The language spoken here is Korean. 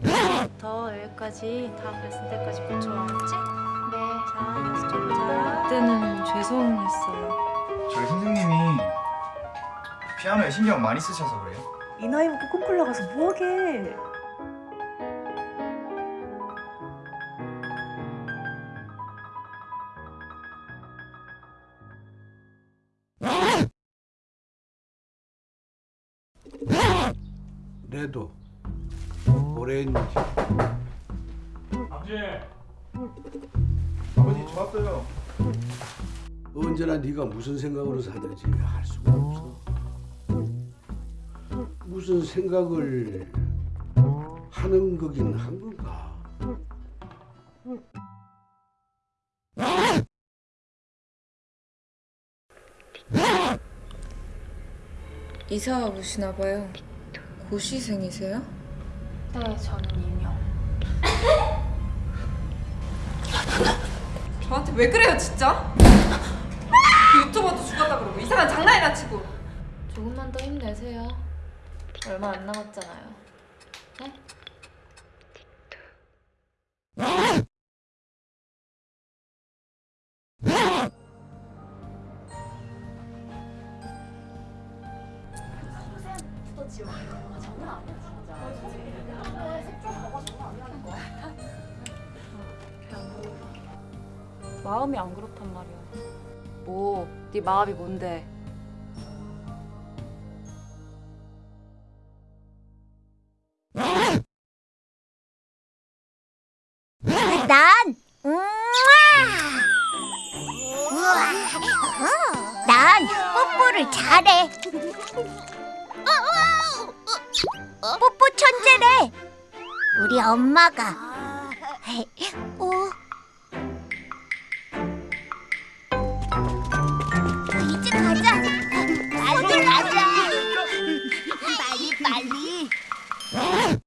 부터 여기까지 다 됐을 때까지 고쳐 알았지? 네. 자, 연습 좀 보자. 그때는 죄송했어요. 저희 선생님이 피아노에 신경 많이 쓰셔서 그래요. 이 나이 먹고 콩쿨 나가서 뭐하게 레도 오렌지. 아버지! 아버지 좋았어요. 언제나 네가 무슨 생각으로 사는지 알 수가 없어. 무슨 생각을 하는 거긴 한 건가? 이사 오시나 봐요. 고시생이세요? 네, 저는 이명. 저한테 왜 그래요, 진짜? 그 유튜버도 죽었다 그러고 이상한 장난이나 치고. 조금만 더 힘내세요. 얼마 안 남았잖아요. 네? 마음이 안 그렇단 말이야. 뭐, 네 마음이 뭔데? 난 우와 우와 난 뽀뽀를 잘해 뽀뽀 천재래. 우리 엄마가. 어? 오. 이제 가자. 빨리 가자. 빨리 빨리. 아!